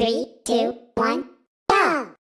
Three, two, one, go!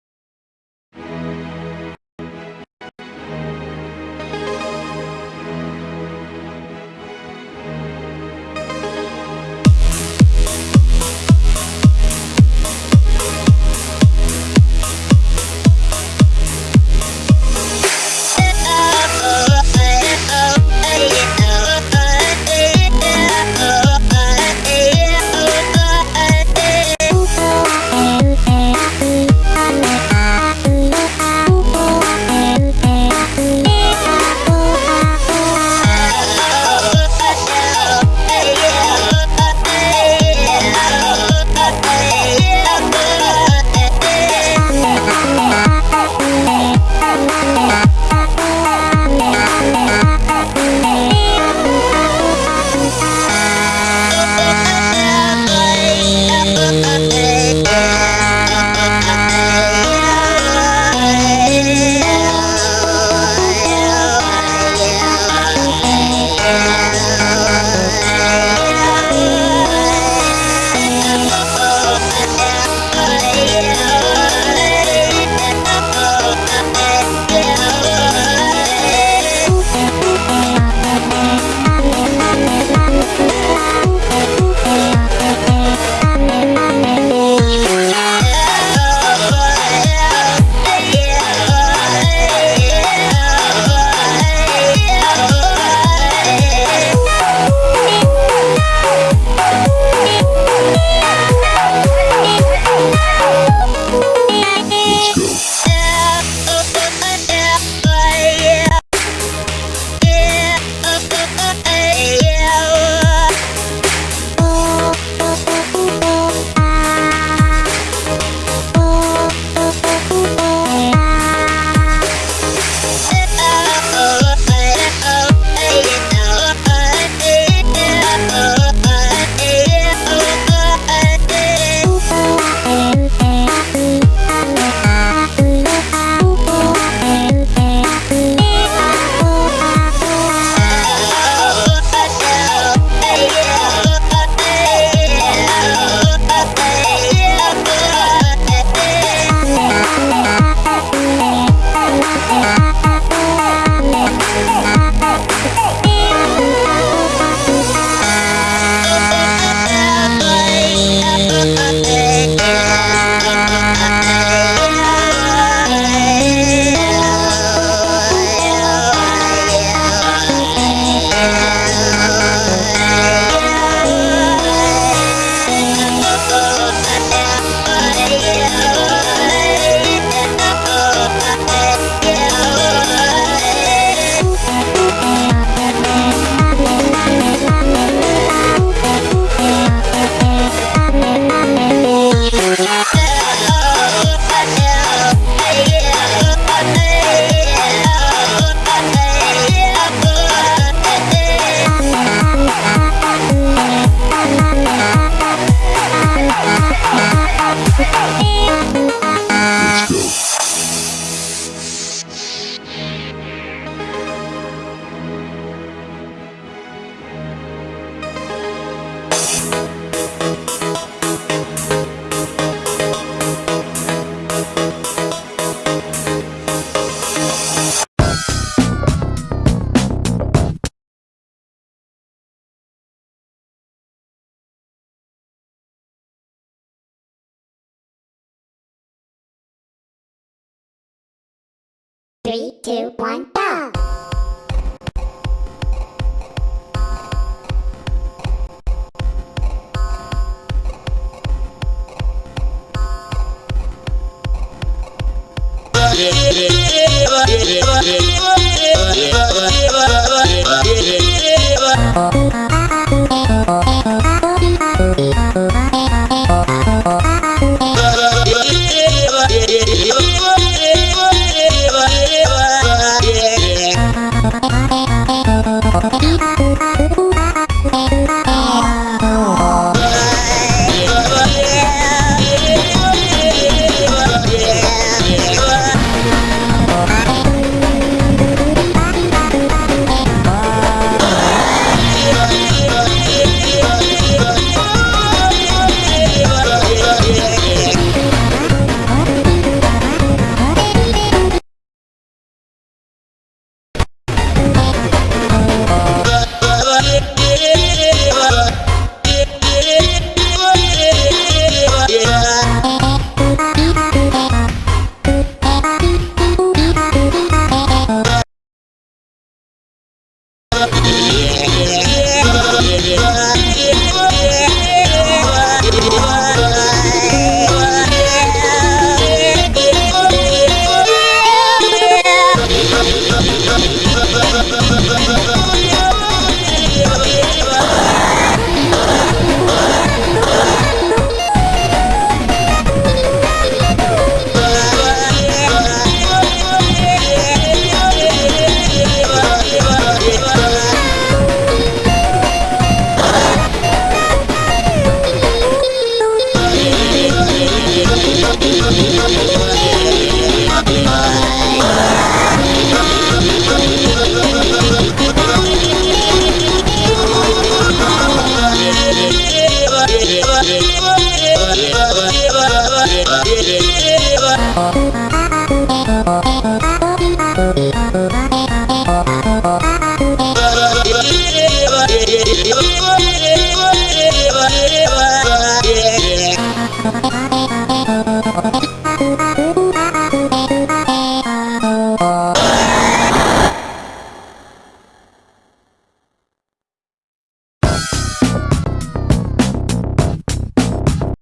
Three, two, one, go! Oh, Yeah.